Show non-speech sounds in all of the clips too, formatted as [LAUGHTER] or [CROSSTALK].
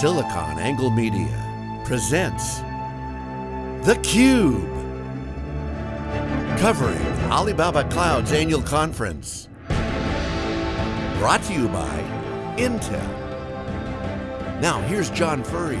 SiliconANGLE Media presents theCUBE. Covering Alibaba Cloud's annual conference. Brought to you by Intel. Now here's John Furrier.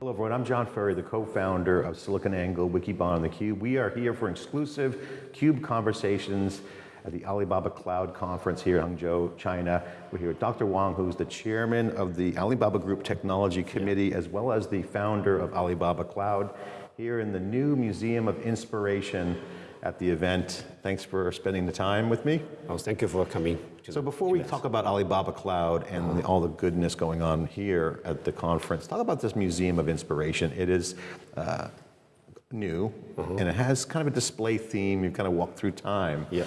Hello everyone, I'm John Furrier, the co-founder of SiliconANGLE, Wikibon, and theCUBE. We are here for exclusive CUBE conversations at the Alibaba Cloud Conference here in Hangzhou, China. We're here with Dr. Wang, who's the chairman of the Alibaba Group Technology Committee, as well as the founder of Alibaba Cloud, here in the new Museum of Inspiration at the event. Thanks for spending the time with me. Oh, thank you for coming. So before we talk about Alibaba Cloud and the, all the goodness going on here at the conference, talk about this Museum of Inspiration. It is uh, new, and it has kind of a display theme. You've kind of walk through time. Yeah.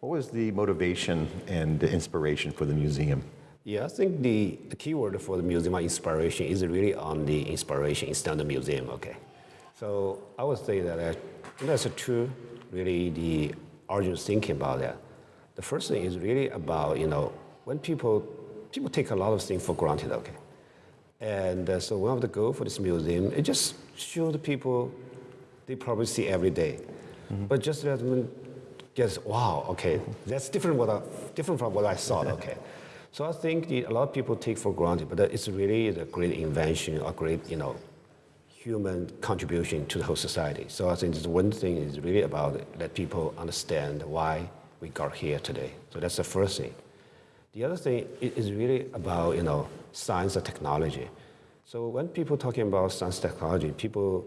What was the motivation and the inspiration for the museum? Yeah, I think the, the key word for the museum inspiration is really on the inspiration instead of the museum, okay? So I would say that uh, that's a true, really the origin thinking about that. The first thing is really about, you know, when people, people take a lot of things for granted, okay? And uh, so one of the goal for this museum, it just show the people they probably see every day. Mm-hmm. But just let them get, wow, okay, that's different, what I, different from what I thought, [LAUGHS] okay. So I think the, a lot of people take for granted, but it's really a great invention, a great, you know, human contribution to the whole society. So I think this one thing is really about let people understand why we got here today. So that's the first thing. The other thing is really about, you know, science and technology. So when people talking about science technology, people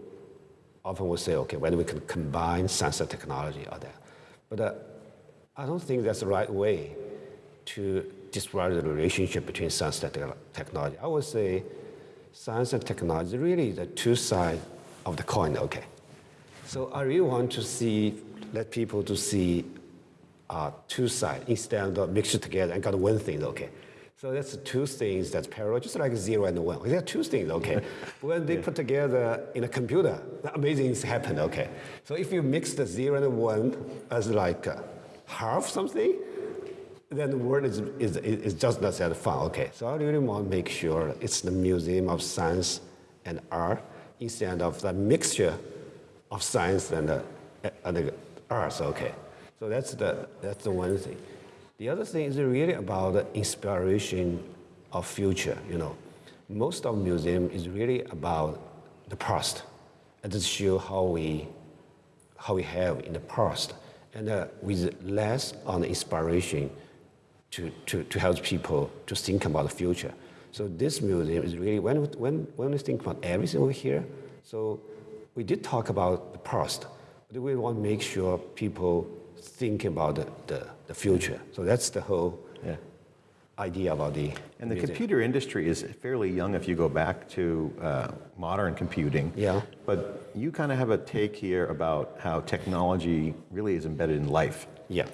often will say, okay, whether we can combine science and technology or that. But uh, I don't think that's the right way to describe the relationship between science and technology. I would say science and technology really the two sides of the coin, okay? So I really want to see, let people to see uh, two sides instead of mixed together and got one thing, okay? So that's two things that's parallel, just like zero and one. There are two things, okay? [LAUGHS] when they yeah. put together in a computer, amazing things happen, okay? So if you mix the zero and one as like uh, half something, then the word is, is, is just not that fun, okay? So I really want to make sure it's the Museum of Science and Art instead of the mixture of science and, uh, and the arts, okay? So that's the, that's the one thing. The other thing is really about the inspiration of future, you know. Most of museum is really about the past and to show how we, how we have in the past and uh, with less on inspiration to, to, to help people to think about the future. So this museum is really, when, when, when we think about everything over here, so we did talk about the past, but we want to make sure people think about the, the, the future. So that's the whole yeah. idea about the And the computer industry is fairly young if you go back to uh, modern computing. Yeah. But you kind of have a take here about how technology really is embedded in life. Yeah.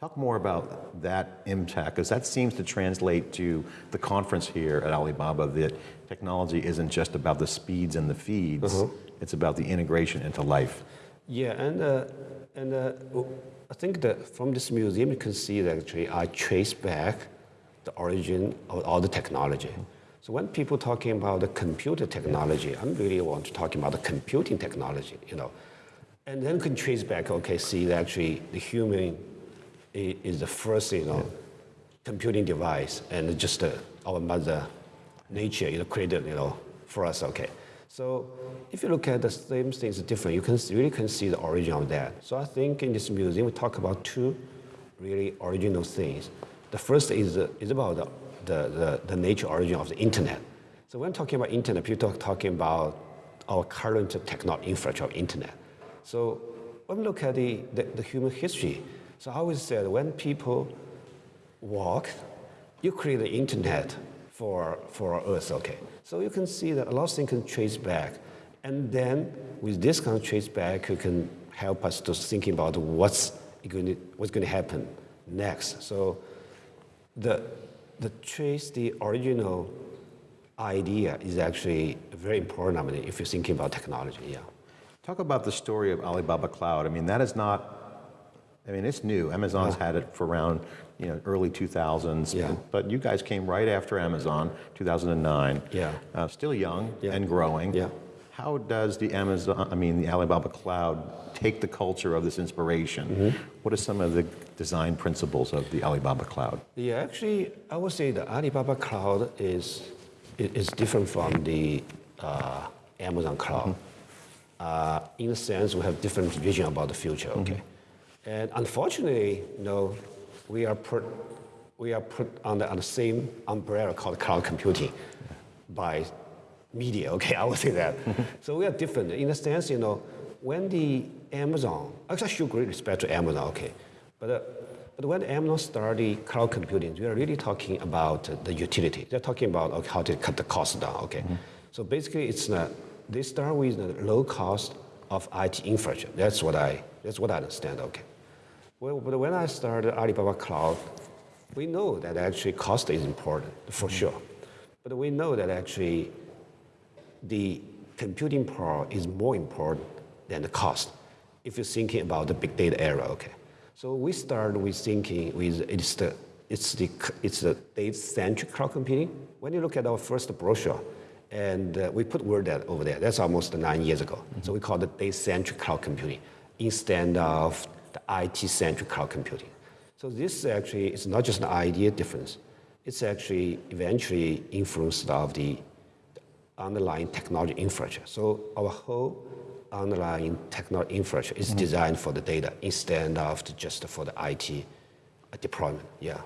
Talk more about that impact, because that seems to translate to the conference here at Alibaba, that technology isn't just about the speeds and the feeds, uh -huh. it's about the integration into life. Yeah, and, uh, and uh, I think that from this museum, you can see that actually I trace back the origin of all the technology. So when people talking about the computer technology, I'm really want to talk about the computing technology, you know. And then can trace back, okay, see that actually the human is the first, you know, yeah. computing device and just uh, our mother nature, you know, created, you know, for us, okay. So if you look at the same things different, you can really can see the origin of that. So I think in this museum, we talk about two really original things. The first is, is about the, the, the, the, nature origin of the internet. So when talking about internet, people are talking about our current technology infrastructure of internet. So when we look at the, the, the human history, so I always said when people walk, you create the internet for, for Earth, okay. So you can see that a lot of things can trace back. And then with this kind of trace back, you can help us to think about what's going to, what's going to happen next. So the, the trace, the original idea is actually very important, I mean, if you're thinking about technology, yeah. Talk about the story of Alibaba Cloud. I mean, that is not I mean, it's new. Amazon's had it for around, you know, early 2000s. Yeah. But you guys came right after Amazon, 2009. Yeah. Uh, still young Yeah. and growing. Yeah. How does the Amazon, I mean, the Alibaba Cloud take the culture of this inspiration? Mm-hmm. What are some of the design principles of the Alibaba Cloud? Yeah, actually, I would say the Alibaba Cloud is is different from the uh, Amazon Cloud. Uh, in a sense, we have different vision about the future. Okay, and unfortunately, you know, we are put we are put under on the same umbrella called cloud computing by media. Okay, [LAUGHS] I would say that. so we are different in the sense, you know, when the Amazon, actually, I show great respect to Amazon. Okay, but. Uh, but when Amazon started cloud computing, we are really talking about uh, the utility. They're talking about okay, how to cut the cost down. Okay, so basically, it's not, they start with the low cost of IT infrastructure. That's what I that's what I understand. Okay, well, but when I started Alibaba Cloud, we know that actually cost is important for sure, but we know that actually the computing power is more important than the cost if you're thinking about the big data era, okay? So we started with thinking with it's the, it's the, it's the data-centric cloud computing. When you look at our first brochure, and uh, we put word that over there, that's almost nine years ago. So we call it data-centric cloud computing instead of IT-centric cloud computing. So this actually is not just an idea difference. It's actually eventually influenced of the underlying technology infrastructure. So our whole underlying technology infrastructure is mm-hmm. designed for the data instead of just for the IT uh, deployment. Yeah.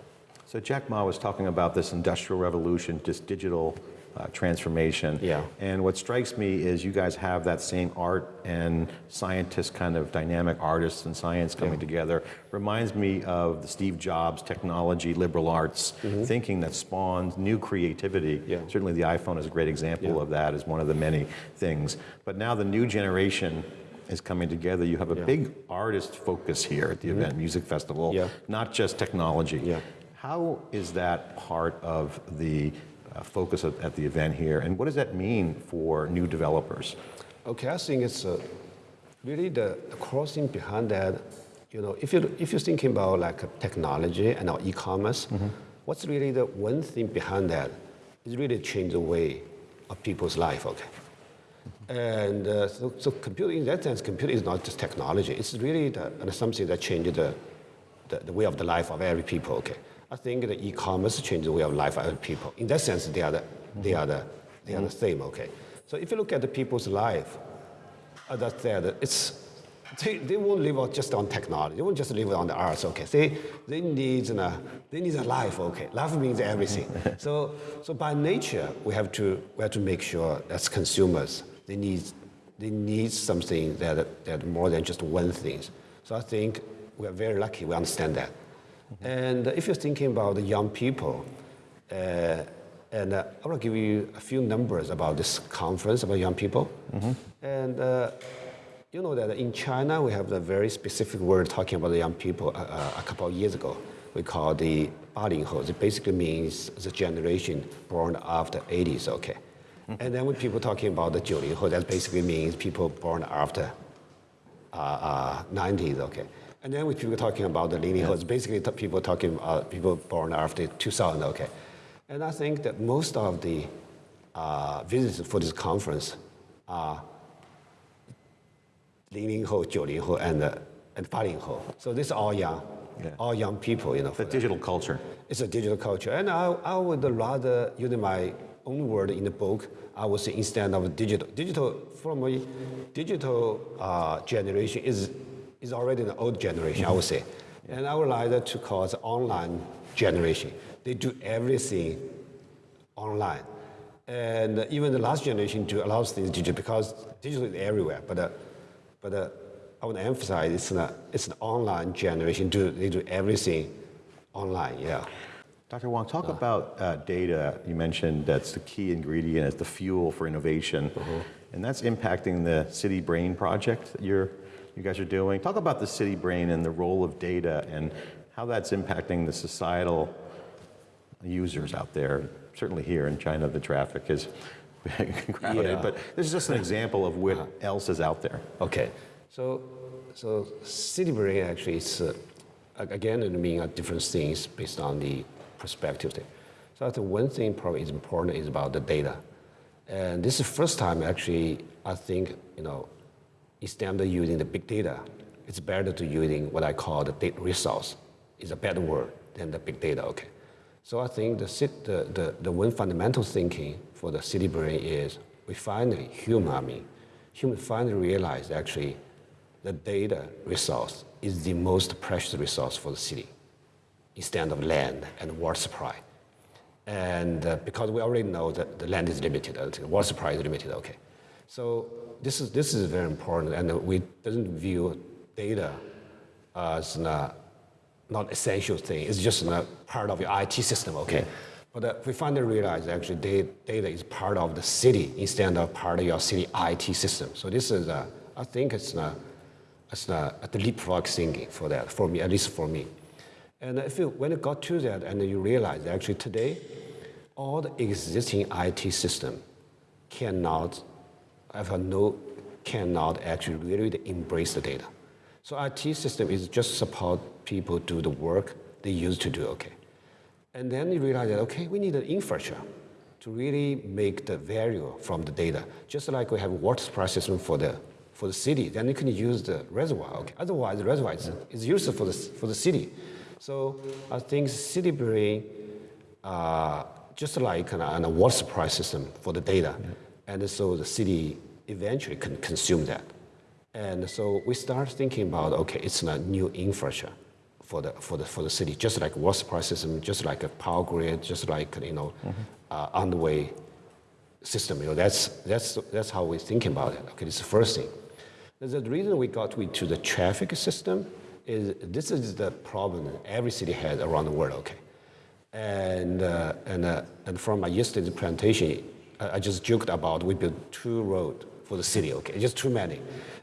So Jack Ma was talking about this industrial revolution, this digital uh, transformation. Yeah. And what strikes me is you guys have that same art and scientist kind of dynamic artists and science coming together. Reminds me of the Steve Jobs technology, liberal arts thinking that spawned new creativity. Yeah. Certainly the iPhone is a great example Yeah. of that as one of the many things. But now the new generation is coming together. You have a Yeah. Big artist focus here at the event, music festival, Yeah. not just technology. Yeah. How is that part of the focus at, at the event here, and what does that mean for new developers? Okay, I think it's uh, really the, the core thing behind that. You know, if you if you're thinking about like uh, technology and our e-commerce, what's really the one thing behind that is really change the way of people's life. Okay, and uh, so, so computing in that sense, computing is not just technology. It's really the, uh, something that changes the, the, the way of the life of every people. Okay, I think the e-commerce changes the way of life of people. In that sense, they are the, they are the, they are the same. Okay, so if you look at the people's life, as I said, it's they, they won't live just on technology. They won't just live on the arts. Okay, they they need uh, they need a life. Okay, life means everything. [LAUGHS] so so by nature, we have to we have to make sure as consumers they need they need something that that more than just one thing. So I think we are very lucky. We understand that. And if you're thinking about the young people, uh, and uh, I want to give you a few numbers about this conference about young people. And uh, you know that in China we have a very specific word talking about the young people uh, uh, a couple of years ago. We call the 80后. It basically means the generation born after 80s. Okay. And then when people talking about the 90后, that basically means people born after uh, uh, 90s, okay. And then with people talking about the 零零后, yeah. basically people talking about people born after 2000, okay. And I think that most of the uh, visitors for this conference are 零零后、九零后 and uh, and 八零后. So this is all young, yeah. all young people, you know. The digital that. culture. It's a digital culture, and I, I would rather use my own word in the book. I would say instead of digital, digital from a digital uh, generation is is already an old generation, I would say. And I would like to call the online generation. They do everything online. And even the last generation do a lot of things digital because digital is everywhere. But, uh, but uh, I want to emphasize it's, not, it's an online generation. Do, they do everything online, yeah. Dr. Wang, talk about uh, data. You mentioned that's the key ingredient, it's the fuel for innovation, and that's impacting the City Brain project that you're, you guys are doing. Talk about the City Brain and the role of data and how that's impacting the societal users out there. Certainly here in China, the traffic is [LAUGHS] crowded, Yeah. but this is just an example of what else is out there. Okay, so So city brain actually is, uh, again, it means uh, different things based on the perspective. Thing. So I think one thing probably is important is about the data. And this is the first time actually, I think, you know, instead of using the big data, it's better to using what I call the data resource. It's a better word than the big data, okay? So I think the, the, the, the one fundamental thinking for the city brain is we finally, human, I mean, human finally realized actually the data resource is the most precious resource for the city instead of land and water supply. And uh, because we already know that the land is limited, uh, the water supply is limited, okay. So this is, this is very important and we doesn't view data as not, not essential thing. It's just a part of your IT system, okay. But uh, we finally realized actually data, data is part of the city instead of part of your city IT system. So this is, uh, I think it's not, it's not a leapfrog thinking for that, for me, at least for me. And if you, when you got to that and you realize actually today, all the existing IT system cannot, have no, cannot actually really embrace the data. So IT system is just support people do the work they used to do, okay. And then you realize that, okay, we need an infrastructure to really make the value from the data. Just like we have a water supply system for the, for the city, then you can use the reservoir. Okay? Otherwise, the reservoir is, is useful for the, for the city. So I think city brain, uh, just like an, a water supply system for the data. Yeah. And so the city eventually can consume that. And so we start thinking about, okay, it's a new infrastructure for the, for the, for the city, just like water supply system, just like a power grid, just like, you know, mm-hmm. uh, on the way system. You know, that's, that's, that's how we're thinking about it. Okay, is the first thing. The reason we got to the traffic system is this is the problem every city has around the world, okay? And, uh, and, uh, and from my yesterday's presentation, I, I just joked about we built two roads for the city, okay? Just too many.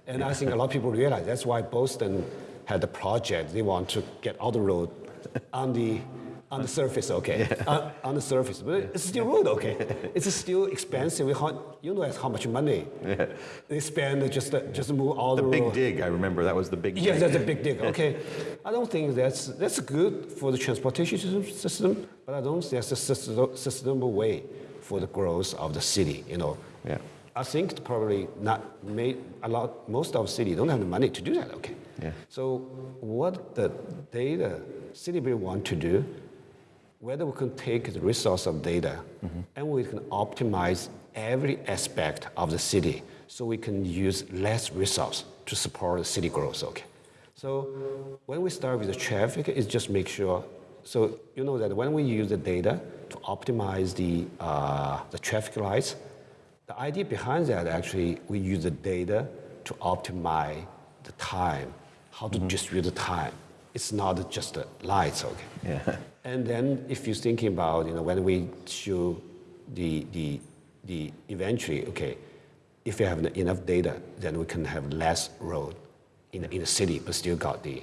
And I think a lot of people realize that's why Boston had the project. They want to get all the road [LAUGHS] on the on the surface, okay, yeah. on, on, the surface, but it's still road, okay. [LAUGHS] it's still expensive. We how, you know how much money yeah. they spend just just move all the, the big road. dig. I remember that was the big. Yes, dig. that's a big dig. [LAUGHS] Okay, I don't think that's that's good for the transportation system, but I don't think that's a sustainable way for the growth of the city. You know. Yeah. I think probably not made a lot. Most of city don't have the money to do that. Okay. Yeah. So what the data city will want to do, whether we can take the resource of data mm-hmm. and we can optimize every aspect of the city so we can use less resource to support the city growth. Okay. So when we start with the traffic, it's just make sure. So you know that when we use the data to optimize the uh, the traffic lights, the idea behind that actually we use the data to optimize the time how to mm-hmm. distribute the time. It's not just the lights, okay? Yeah. And then if you're thinking about, you know, when we show the, the, the eventually, okay, if you have enough data, then we can have less road in, in the city, but still got the,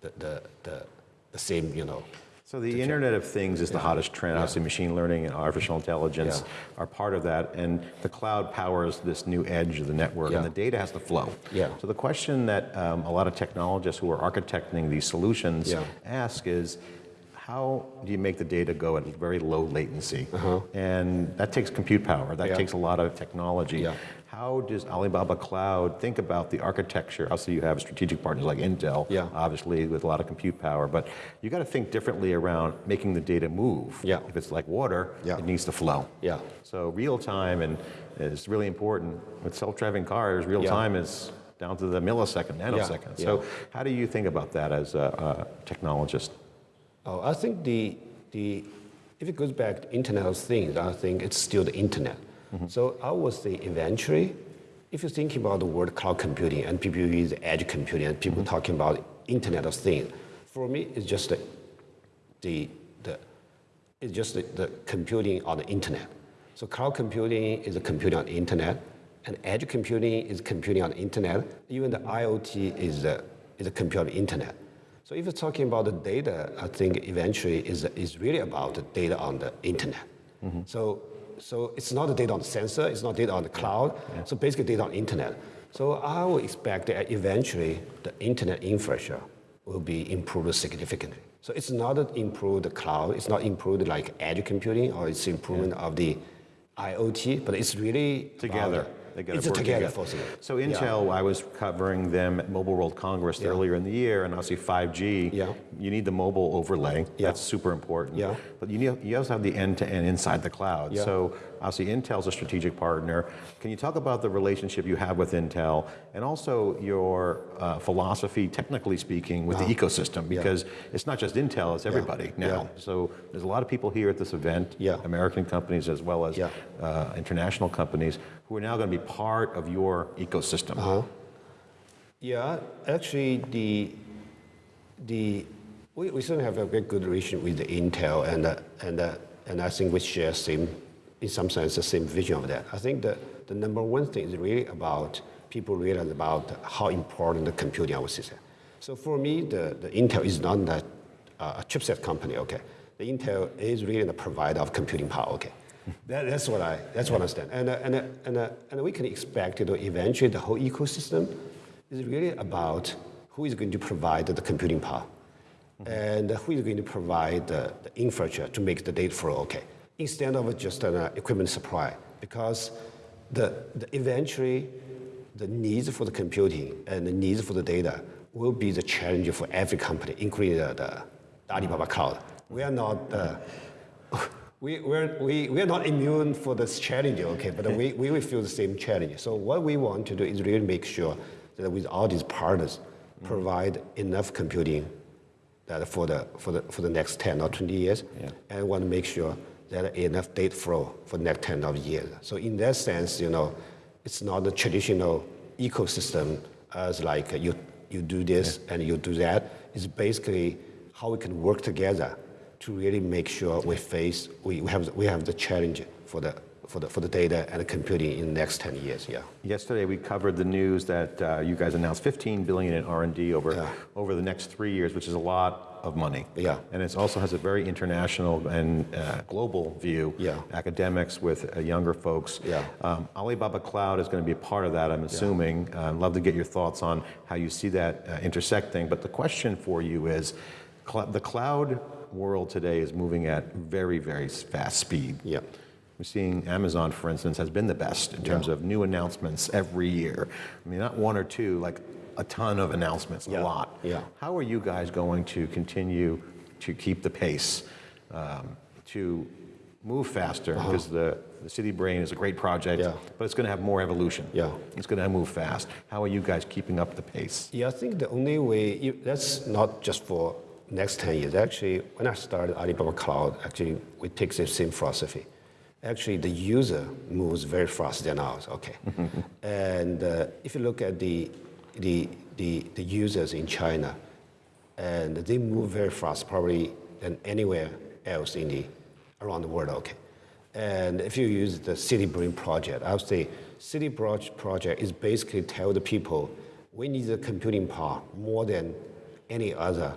the, the, the, the same, you know, so the Internet of Things is yeah. the hottest trend. Yeah. Obviously, machine learning and artificial intelligence yeah. are part of that, and the cloud powers this new edge of the network, and the data has to flow. Yeah. So the question that um, a lot of technologists who are architecting these solutions ask is, how do you make the data go at very low latency? Uh-huh. And that takes compute power. That takes a lot of technology. Yeah. How does Alibaba Cloud think about the architecture? Also, you have strategic partners like Intel, yeah. obviously, with a lot of compute power, but you got to think differently around making the data move. Yeah. If it's like water, yeah. it needs to flow. Yeah. So real time and is really important. With self-driving cars, real yeah. time is down to the millisecond, nanosecond. Yeah. So how do you think about that as a, a technologist? Oh, I think the, the, if it goes back to Internet of Things, I think it's still the Internet. Mm-hmm. So I would say eventually, if you're thinking about the word cloud computing and people use edge computing and people mm-hmm. talking about Internet of Things, for me it's just the, the, the it's just the, the, computing on the internet. So cloud computing is a computing on the internet, and edge computing is computing on the internet. Even the IoT is a, is a computing on the internet. So if you're talking about the data, I think eventually is, is really about the data on the internet. Mm-hmm. So so it's not the data on the sensor, it's not data on the cloud, yeah. so basically data on internet. So I would expect that eventually the internet infrastructure will be improved significantly. So it's not improve the cloud, it's not improved like edge computing or it's improvement of the IoT, but it's really Together. They gotta it's work together, together. So Yeah. Intel, I was covering them at Mobile World Congress Yeah. earlier in the year, and obviously 5G. Yeah. You need the mobile overlay. Yeah. That's super important. Yeah. But you, need, you also have the end-to-end inside the cloud. Yeah. So obviously Intel's a strategic partner. Can you talk about the relationship you have with Intel, and also your uh, philosophy, technically speaking, with the ecosystem? Because it's not just Intel; it's everybody now. Yeah. So there's a lot of people here at this event, Yeah. American companies as well as Yeah. uh, international companies, who are now going to be part of your ecosystem. Uh-huh. Yeah, actually, the the we, we certainly have a very good relation with the Intel, and uh, and uh, and I think we share same, in some sense, the same vision of that. I think that the number one thing is really about people realize about how important the computing our system. So for me, the, the Intel is not that uh, a chipset company. Okay, the Intel is really the provider of computing power. Okay. That, that's what I that's what I understand, and uh, and uh, and uh, and we can expect you know, eventually the whole ecosystem is really about who is going to provide the computing power. And who is going to provide the, the infrastructure to make the data flow okay instead of just an uh, equipment supply. Because the, the eventually the needs for the computing and the needs for the data will be the challenge for every company including the, the alibaba cloud. We are not uh, we, we're, we, we are not immune for this challenge, okay, but we, we will feel the same challenge. So what we want to do is really make sure that with all these partners, provide enough computing that for the, for the, for the next 10 or 20 years, Yeah. and want to make sure that enough data flow for the next 10 of years. So in that sense, you know, it's not a traditional ecosystem as like you, you do this and you do that. It's basically how we can work together to really make sure we face, we, we, have, we have the challenge for the, for, the, for the data and the computing in the next 10 years, yeah. Yesterday, we covered the news that uh, you guys announced 15 billion in R&D over Yeah. over the next three years, which is a lot of money. Yeah. And it also has a very international and uh, global view. Yeah. Academics with uh, younger folks. Yeah. Um, Alibaba Cloud is going to be a part of that. I'm assuming. Uh, I'd love to get your thoughts on how you see that uh, intersecting. But the question for you is, cl- the cloud world today is moving at very, very fast speed. Yeah. We're seeing Amazon, for instance, has been the best in terms Yeah. of new announcements every year. I mean, not one or two, like a ton of announcements, a lot. Yeah. How are you guys going to continue to keep the pace, um, to move faster? Because the, the City Brain is a great project. Yeah. but it's going to have more evolution. Yeah. It's going to move fast. How are you guys keeping up the pace? Yeah, I think the only way, that's not just for next 10 years. Actually, when I started Alibaba Cloud, actually, we take the same philosophy. Actually, the user moves very fast than ours, okay? [LAUGHS] and uh, if you look at the, the, the, the users in China, and they move very fast, probably than anywhere else in the, around the world, okay? And if you use the City Brain project, I would say City Brain project is basically tell the people we need the computing power more than any other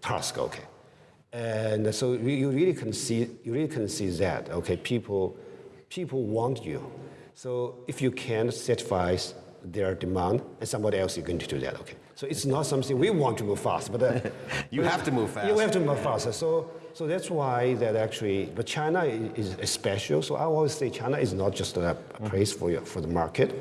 task, okay? And so you you really can see, you really can see that, okay? People, people want you. So if you can satisfy their demand, and somebody else is going to do that, okay? So it's not something we want to move fast, but uh, [LAUGHS] You have to move fast. you have to move faster. So, so that's why that actually, but China is, is special. So I always say China is not just a, a place for you, for the market.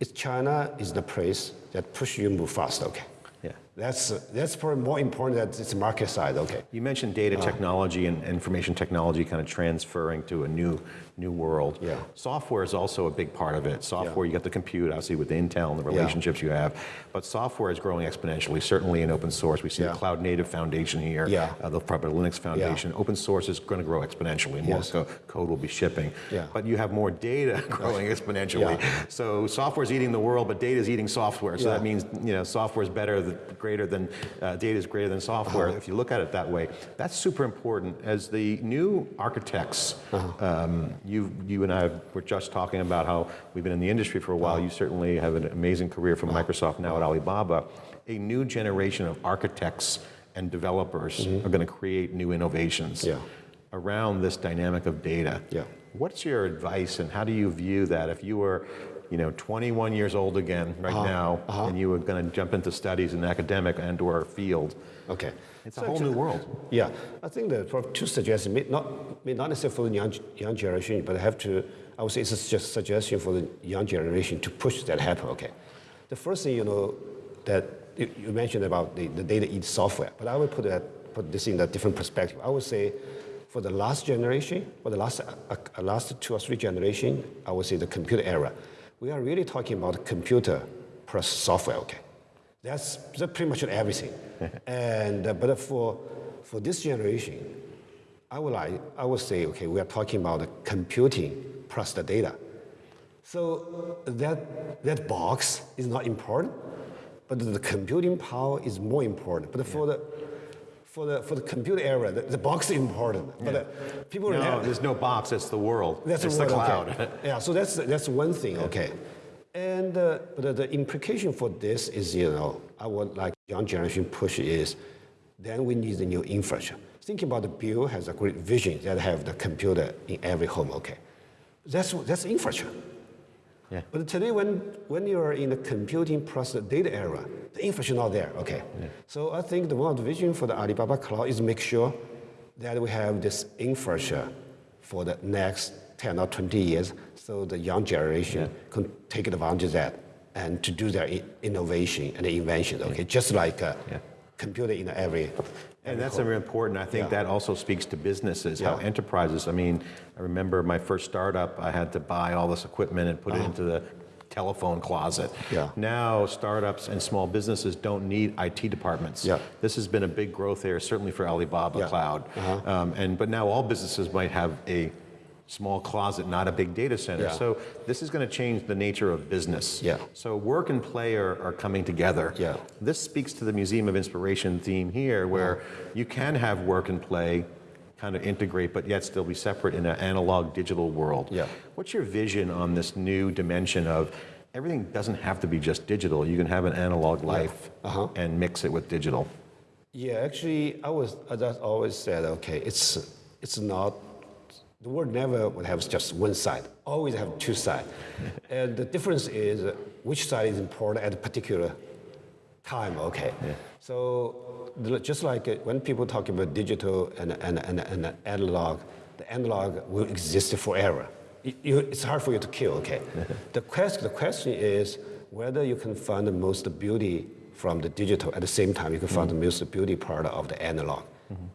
It's China is the place that push you move fast. Okay. Yeah. That's that's probably more important that it's market side. Okay. You mentioned data technology and information technology kind of transferring to a new new world. Yeah. Software is also a big part of it. Software, you got the compute, obviously with Intel and the relationships you have, but software is growing exponentially, certainly in open source. We see Yeah. the Cloud Native Foundation here, Yeah. uh, the probably Linux Foundation. Open source is going to grow exponentially. More Yes. co- code will be shipping. Yeah. But you have more data [LAUGHS] growing exponentially. Yeah. So software is eating the world, but data is eating software. So Yeah. that means you know software is better, greater than uh, data is greater than software. Uh-huh. If you look at it that way, that's super important. As the new architects, um, you you and I were just talking about how we've been in the industry for a while. You certainly have an amazing career from Microsoft now at Alibaba. A new generation of architects and developers are going to create new innovations Yeah. around this dynamic of data. Yeah. What's your advice and how do you view that if you were you know, 21 years old again right Uh-huh. now, and you were going to jump into studies in academic and/or field. Okay. It's a whole new world. Yeah, I think that for two suggestions, may not, may not necessarily for the young, young generation, but I have to, I would say it's just a suggestion for the young generation to push that happen, okay? The first thing, you know, that you you mentioned about the, the data eat software, but I would put that, put this in a different perspective. I would say for the last generation, for the last, uh, uh, last two or three generation, I would say the computer era, we are really talking about computer plus software, okay? That's, that's pretty much everything. [LAUGHS] and uh, but for for this generation, I would like I would say okay, we are talking about computing plus the data. So that that box is not important, but the computing power is more important. But for the for the for the computer era, the, the box is important. But uh, people No, have- there's no box. It's the world. that's it's the the cloud. okay. [LAUGHS] yeah, so that's that's one thing. Okay, and uh, the, the implication for this is, you know, I would like young generation push is, then we need the new infrastructure. Think about the Bill has a great vision that have the computer in every home. Okay, that's that's infrastructure. Yeah. But today, when, when you are in the computing plus the data era, the infrastructure is not there, okay? So I think the one of the vision for the Alibaba Cloud is make sure that we have this infrastructure for the next 10 or 20 years, so the young generation can take advantage of that and to do their innovation and invention, okay? Just like uh, Yeah. Computer in every, And that's very important. I think Yeah. that also speaks to businesses, how enterprises. I mean, I remember my first startup, I had to buy all this equipment and put it into the telephone closet. Uh-huh. Yeah. Now, startups and small businesses don't need IT departments. Yeah. This has been a big growth area, certainly for Alibaba Yeah. Cloud. Uh-huh. Um, and but now all businesses might have a small closet, not a big data center. Yeah. So this is going to change the nature of business. Yeah. So work and play are, are coming together. Yeah. This speaks to the Museum of Inspiration theme here, where you can have work and play kind of integrate, but yet still be separate in an analog digital world. Yeah. What's your vision on this new dimension of everything doesn't have to be just digital? You can have an analog life Uh-huh. and mix it with digital. Yeah, actually, I was I just always said, okay, it's it's not the world never would have just one side. Always have two sides, [LAUGHS] and the difference is which side is important at a particular time. Okay, so just like when people talk about digital and and, and, and analog, the analog will exist forever. You- you- it's hard for you to kill. Okay, [LAUGHS] the question the question is whether you can find the most beauty from the digital at the same time you can find the most beauty part of the analog.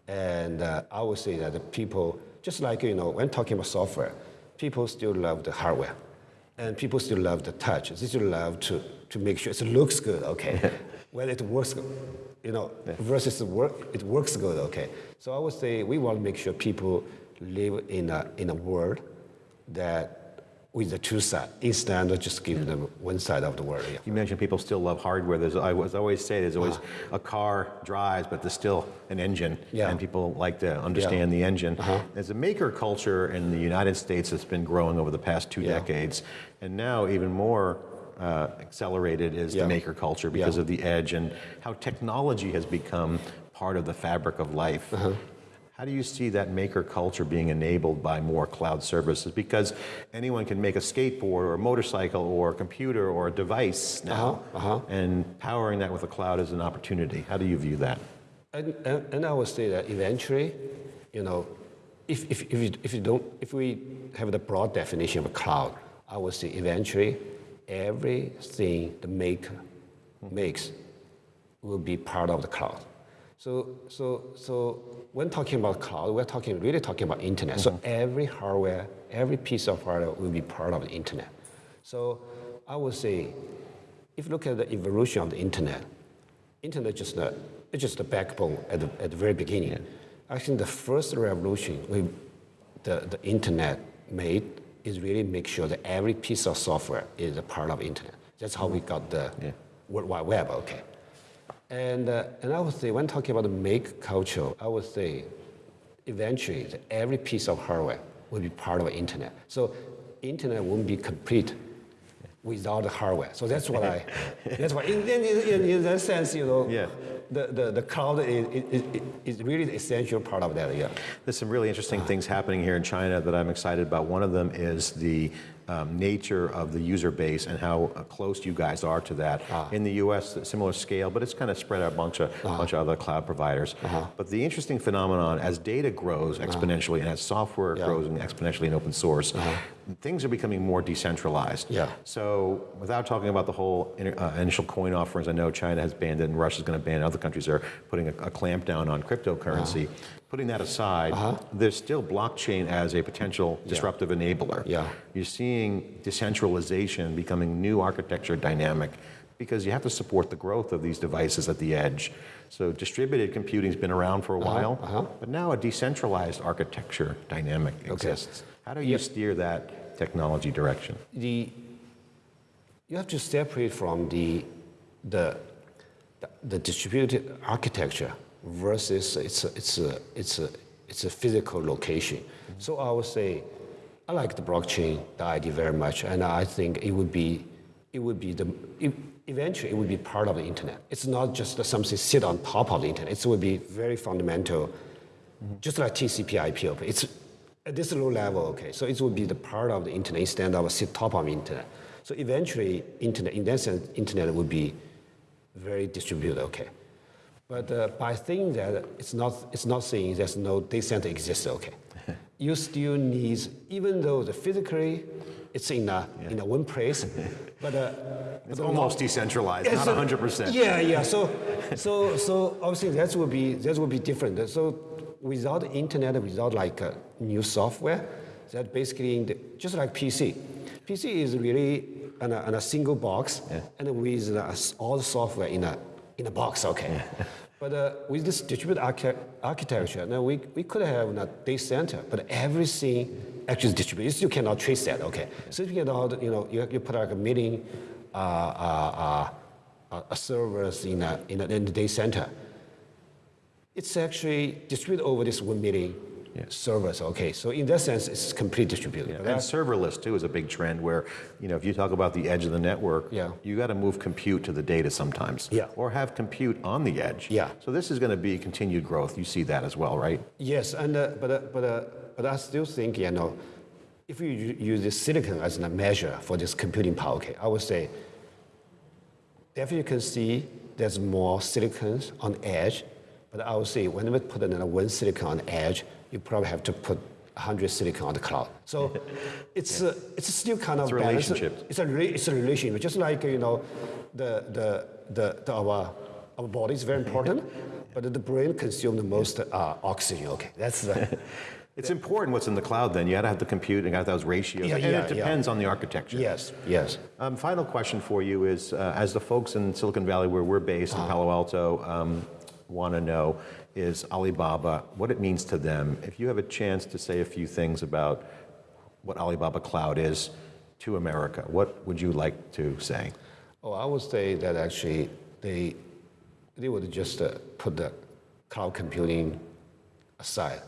And uh, I would say that the people, just like you know, when talking about software, people still love the hardware, and people still love the touch. They still love to to make sure it looks good. Okay, whether it works, you know, versus work, it works good. Okay, so I would say we want to make sure people live in a in a world that with the two sides instead of just giving them one side of the world. Yeah. You mentioned people still love hardware. There's, I was always say there's always Uh-huh. a car drives, but there's still an engine, Yeah. and people like to understand the engine. Uh-huh. There's a maker culture in the United States that's been growing over the past two Yeah. decades, and now even more uh, accelerated is Yeah. the maker culture because Yeah. of the edge and how technology has become part of the fabric of life. Uh-huh. How do you see that maker culture being enabled by more cloud services? Because anyone can make a skateboard or a motorcycle or a computer or a device now, Uh-huh, uh-huh. and powering that with the cloud is an opportunity. How do you view that? And, and, and I would say that eventually, you know, if, if, if, you, if you don't, if we have the broad definition of a cloud, I would say eventually everything the maker makes will be part of the cloud. So, so, so when talking about cloud, we're talking really talking about internet. So mm-hmm. every hardware, every piece of hardware will be part of the internet. So I would say, if you look at the evolution of the internet, internet just the, it's just the backbone at the, at the very beginning. I think the first revolution we, the, the internet made is really make sure that every piece of software is a part of internet. That's how we mm-hmm. got the Yeah. World Wide Web, okay. And, uh, and I would say, when talking about the make culture, I would say eventually every piece of hardware will be part of the internet. So internet won't be complete without the hardware. So that's what I, [LAUGHS] that's why, in, in, in, in that sense, you know, Yeah. the, the, the cloud is, is, is really the essential part of that, yeah. There's some really interesting things happening here in China that I'm excited about. One of them is the um, nature of the user base and how uh, close you guys are to that. In the U.S., similar scale, but it's kind of spread out a bunch of, bunch of other cloud providers. But the interesting phenomenon, as data grows exponentially and as software Yeah. grows exponentially in open source, things are becoming more decentralized. Yeah. So without talking about the whole in- uh, initial coin offerings, I know China has banned it and Russia's going to ban it. Other countries are putting a, a clamp down on cryptocurrency. Putting that aside, there's still blockchain as a potential disruptive enabler. Yeah. You're seeing decentralization becoming new architecture dynamic because you have to support the growth of these devices at the edge. So distributed computing's been around for a while, uh-huh. but now a decentralized architecture dynamic exists. How do you steer that technology direction? the you have to separate from the the, the distributed architecture versus it's a, it's a, it's a, it's a physical location. Mm-hmm. So I would say I like the blockchain the idea very much, and I think it would be it would be the it, eventually it would be part of the internet. It's not just something sit on top of the internet. It would be very fundamental, mm-hmm. just like TCP/IP. It's at this low level. Okay, so it would be the part of the internet instead of sit top of the internet. So eventually, internet in that sense, internet would be very distributed. Okay, but uh, by saying that, it's not it's not saying there's no data center exists. Okay, [LAUGHS] you still need even though the physically it's in a in a one place, [LAUGHS] but uh, It's but almost decentralized, Yes, not 100%. [LAUGHS] Yeah, yeah. So, so, so obviously that will be that will be different. So, without internet, without like uh, new software, that basically in the, just like PC. PC is really on a, on a single box and with uh, all the software in a in a box. Okay. But uh, with this distributed archi- architecture, now we, we could have a data center, but everything actually is distributed. You cannot trace that, okay? So you cannot, you know, you, you put like a million uh, uh, uh, servers in, a, in, a, in the data center. It's actually distributed over this one million servers, okay? So in that sense, it's completely distributed. But And serverless too is a big trend where, you know, if you talk about the edge of the network, Yeah. you got to move compute to the data sometimes. Yeah. Or have compute on the edge. Yeah. So this is going to be continued growth. You see that as well, right? Yes, and uh, but uh, but uh, but I still think you know, if you use the silicon as a measure for this computing power, okay, I would say definitely you can see there's more silicons on edge, but I would say when we put another one silicon on edge, you probably have to put 100 silicon on the cloud. So [LAUGHS] it's uh, it's still kind of It's a relationship. It's a it's a relationship, just like you know, the the the, the our our body is very important, but the brain consumes the most uh, oxygen. Okay, that's the. [LAUGHS] It's important what's in the cloud then. You got to have the compute and got those ratios. Yeah, and yeah, it yeah. depends on the architecture. yes, yes. Um, final question for you is, uh, as the folks in Silicon Valley where we're based Uh-huh. in Palo Alto um, want to know, is Alibaba, what it means to them. If you have a chance to say a few things about what Alibaba Cloud is to America, what would you like to say? Oh, I would say that actually they they would just uh, put the cloud computing aside.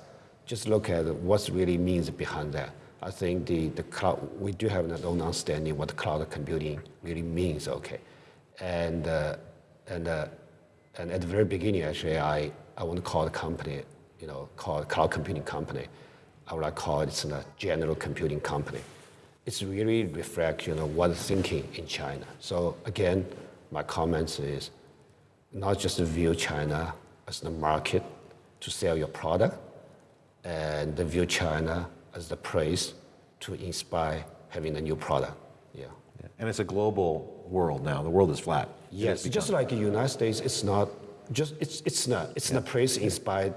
Just look at what really means behind that. I think the, the cloud, we do have an own understanding what cloud computing really means, okay? And, uh, and, uh, and at the very beginning, actually, I, I want to call the company, you know, call it cloud computing company. I would like to call it it's a general computing company. It's really reflect, you know, what thinking in China. So again, my comments is not just view China as the market to sell your product, and view China as the place to inspire having a new product. Yeah. And it's a global world now. The world is flat. Yes, just like the United States, it's not just it's it's not it's not place inspired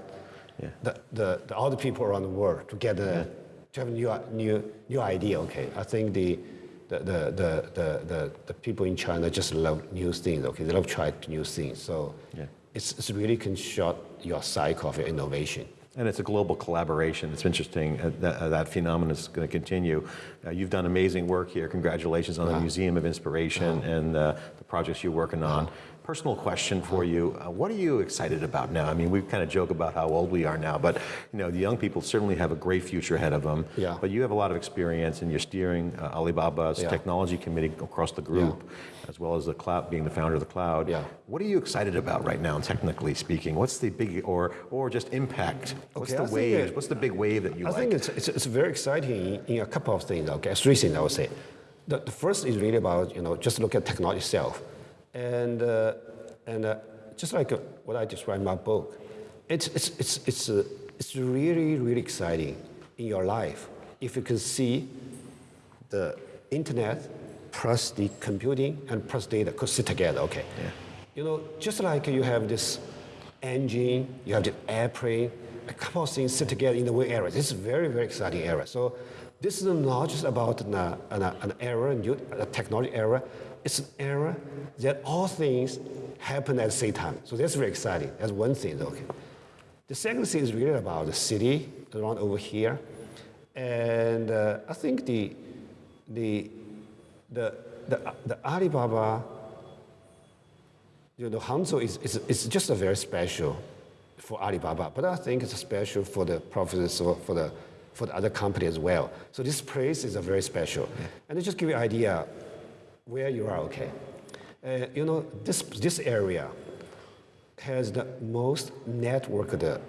Yeah. the, the, the other people around the world to get a, to have a new new new idea. Okay, I think the the, the, the, the, the, the people in China just love new things. Okay, they love trying new things. So Yeah. it's, it's really can short your cycle of your innovation. And it's a global collaboration. It's interesting uh, that, uh, that phenomenon is going to continue. Uh, you've done amazing work here. Congratulations on the Museum of Inspiration and uh, the projects you're working on. Personal question for you. Uh, what are you excited about now? I mean, we kind of joke about how old we are now, but you know, the young people certainly have a great future ahead of them. Yeah. But you have a lot of experience, and you're steering uh, Alibaba's Yeah. technology committee across the group, as well as the cloud, being the founder of the cloud. Yeah. What are you excited about right now, technically speaking? What's the big, or or just impact? What's Okay, the I wave? it- What's the big wave that you I like? think it's, it's, it's very exciting in a couple of things, okay, three things I would say. The, the first is really about, you know, just look at technology itself. And, uh, and uh, just like uh, what I described in my book, it's, it's, it's, it's, uh, it's really, really exciting in your life if you can see the internet plus the computing and plus data could sit together, okay? Yeah. You know, just like you have this engine, you have the airplane, a couple of things sit together in the one area. This is a very, very exciting area. So this is not just about an, uh, an, uh, an era, new, a technology era. It's an era that all things happen at the same time. So that's very exciting. That's one thing, okay? The second thing is really about the city around over here. And uh, I think the, the, the, the, the Alibaba, you know, Hangzhou is, is, is just a very special for Alibaba, but I think it's special for the profits or for the, for the other company as well. So this place is a very special. And to just give you an idea where you are, okay? Uh, you know, this, this area has the most networked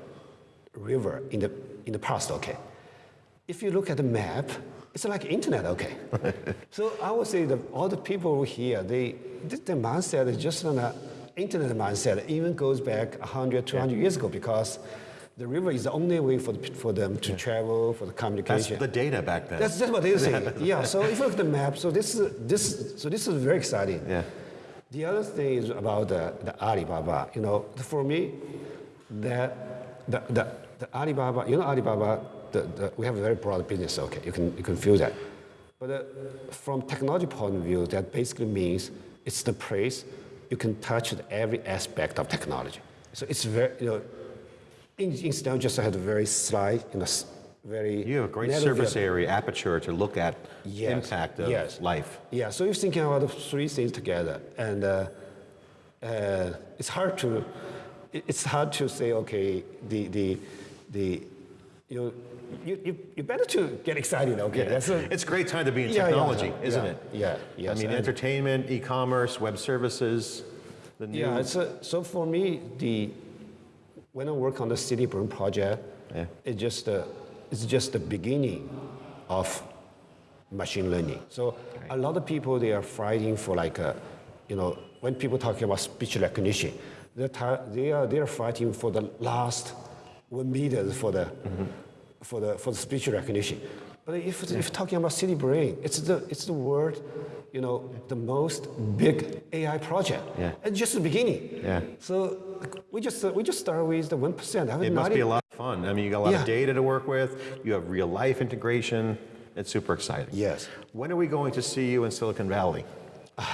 river in the, in the past, okay? If you look at the map, it's like internet, okay? [LAUGHS] so I would say that all the people here, they, th- their mindset is just an internet mindset, even goes back 100, 200 years ago because the river is the only way for, the, for them to travel, for the communication. That's the data back then. That's, that's what they say. [LAUGHS] yeah. So if you look at the map, so this is this so this is very exciting. Yeah. The other thing is about the, the Alibaba. You know, for me, that the, the, the Alibaba, you know, Alibaba, the, the, we have a very broad business. Okay, you can you can feel that. But uh, from technology point of view, that basically means it's the place you can touch every aspect of technology. So it's very you know, in, instead of just have a very slight, you know, very You have a great surface view. area aperture to look at Yes, impact of yes. life. Yeah, so you're thinking about the three things together, and uh, uh, it's hard to it's hard to say okay the the the you know, you, you, you better to get excited okay that's a, It's a great time to be in Yeah, yeah, technology, yeah, isn't yeah, it? yeah, yes, I mean, entertainment, e-commerce, web services, the new. yeah it's a, so for me the when I work on the city brain project Yeah. it's just uh, it's just the beginning of machine learning. So a lot of people they are fighting for like a, you know when people talking about speech recognition, they're they are they are fighting for the last one meter for the for the for the speech recognition. But if, if you're talking about city brain, it's the it's the word, you know, the most big AI project. Yeah. It's just the beginning. Yeah. So we just we just start with the one percent. It must be a lot of fun. I mean, you got a lot of data to work with. You have real life integration. It's super exciting. Yes. When are we going to see you in Silicon Valley? [LAUGHS]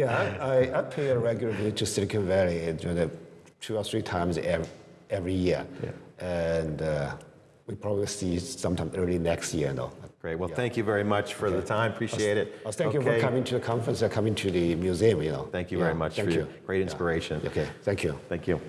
Yeah, I, I pay a regular visit to Silicon Valley two or three times every, every year. And uh, we probably see sometime early next year. No? Great. Well, thank you very much for the time. Appreciate it. Well, thank you for coming to the conference and coming to the museum. You know. Thank you Yeah, very much Thank for you. your great inspiration. Okay, thank you. Thank you.